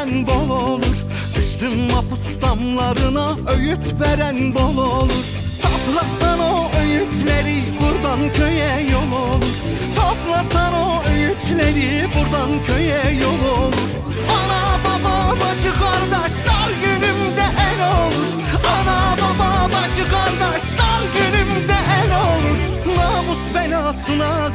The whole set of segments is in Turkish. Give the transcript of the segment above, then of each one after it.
veren bol olur. Düştüm mapus damlarına öğüt veren bol olur. Toplasan o öğütleri buradan köye yol olur. Toplasan o öğütleri buradan köye yol olur. Ana baba bacı kardeş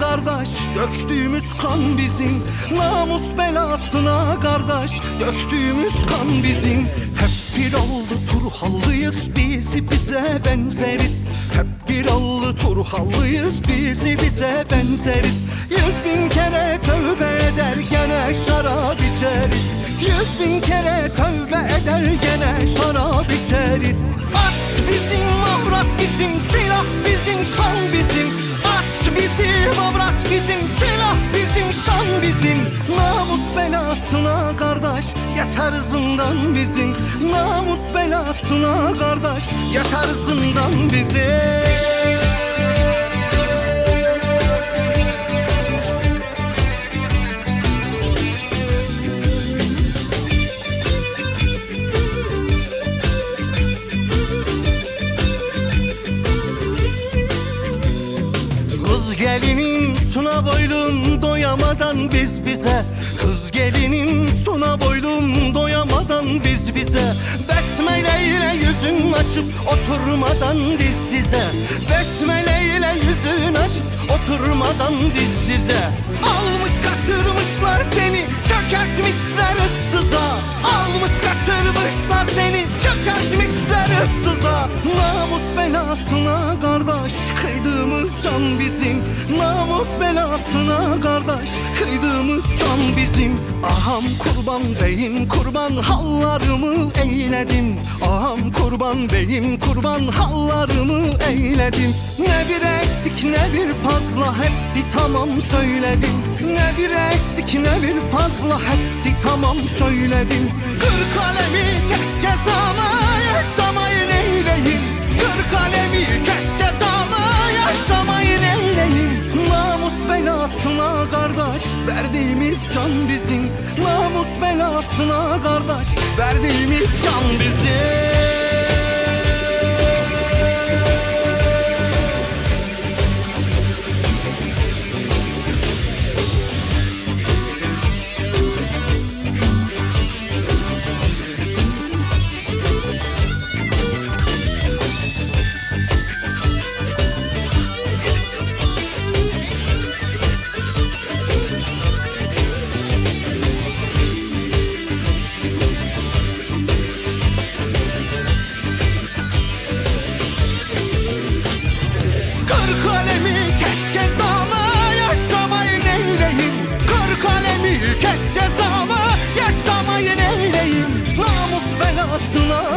kardeş döktüğümüz kan bizim. Namus belasına kardeş döktüğümüz kan bizim. Hep bir oldu Turhallıyız biz bize benzeriz. Hep bir oldu Turhallıyız biz bize benzeriz. Yüz bin kere tövbe eder gene şarap içeriz. Yüz bin kere tövbe eder gene şarap içeriz belasına kardeş yeter zindan bizim. Namus belasına kardeş yeter zindan bizim. Kız gelinim suna boylum doyamadan biz bize Kız gelinim suna boylum doyamadan biz bize Besmele ile yüzün açıp oturmadan diz dize. Besmele ile yüzün açıp oturmadan diz dize. Almış kaçırmışlar seni çökertmişler ıssıza. Almış kaçırmışlar seni çökertmişler ıssıza. Namus belasına kardeş kıydığımız can bizim Namus belasına kardeş kıydığımız can bizim. Aham kurban beyim kurban hallarımı eyledim Aham kurban beyim kurban hallarımı eyledim Ne bir eksik ne bir fazla hepsi tamam söyledim Ne bir eksik ne bir fazla hepsi tamam söyledim Kır kalemi kes cezamı yaşamayı neyleyim belasına kardeş verdiğimiz can bizim Kır kalemi kes cezama Yaşsamayın eyleyim Kır kalemi kes cezama Yaşsamayın eyleyim Namus belasına